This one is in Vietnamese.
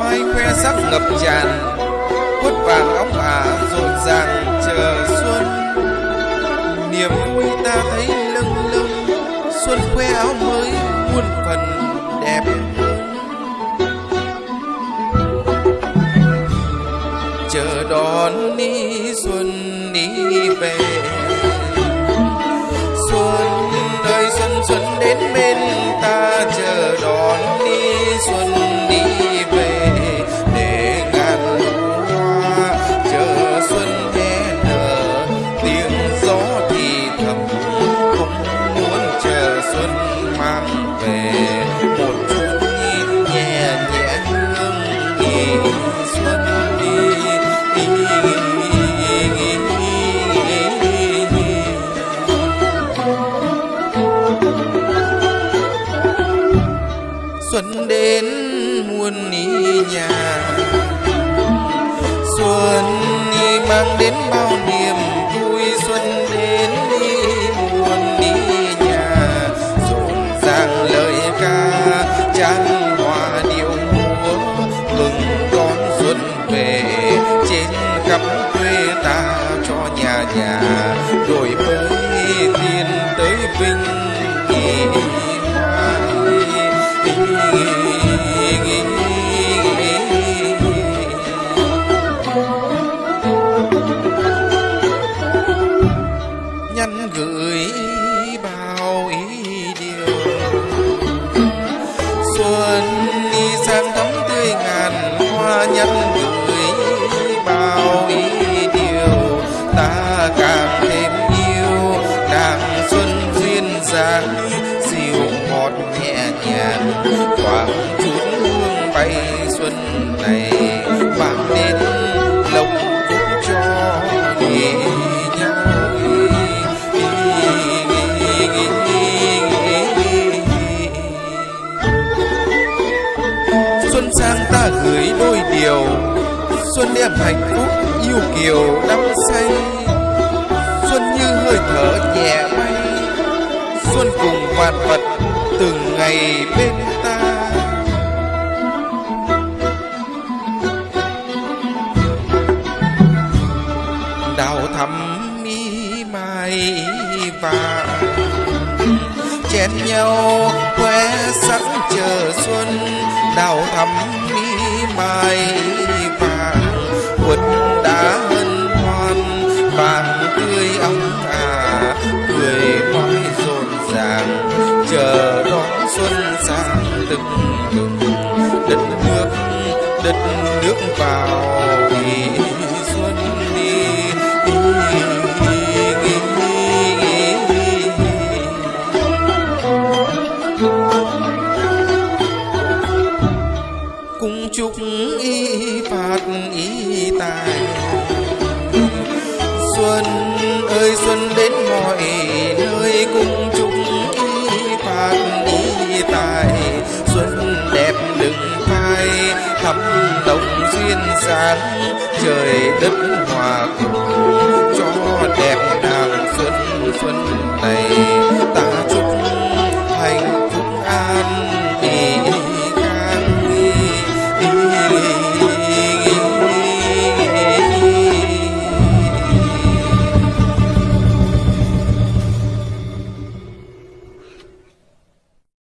mai khoe sắc ngập tràn quất vàng óng ả rộn ràng chờ xuân. Niềm vui ta thấy lâng lâng, xuân khoe áo mới muôn phần đẹp. Chờ đón đi xuân đi về xuân mang về. Một chút nhìn nhẹ nhẹ hương nghỉ, xuân đi xuân đến muôn ý nhà xuân về. Trên khắp quê ta cho nhà nhà đổi mới tiên tới vinh. Nhân nhắn gửi bao ý điều. Ta càng thêm yêu nàng xuân duyên dáng. Dịu ngọt nhẹ nhàng, thoáng chút hương bay xuân này. Niềm đem hạnh phúc yêu kiều đắm say. Xuân như hơi thở nhẹ bay, xuân cùng vạn vật từng ngày bên ta. Đào thắm mi mai vàng chen nhau khoe sắc chờ xuân. Đào thắm mi mai vàng đã hân hoan. Vàng tươi óng ả cười mãi rộn ràng. Chờ đón xuân sang từng từng đất nước đất nước vào thì xuân đi. Chúc y phạt y tài. Xuân ơi, xuân đến mọi nơi cùng chúc y phạt y tài. Xuân đẹp đừng phai, thắm đồng duyên sáng trời đất hòa cùng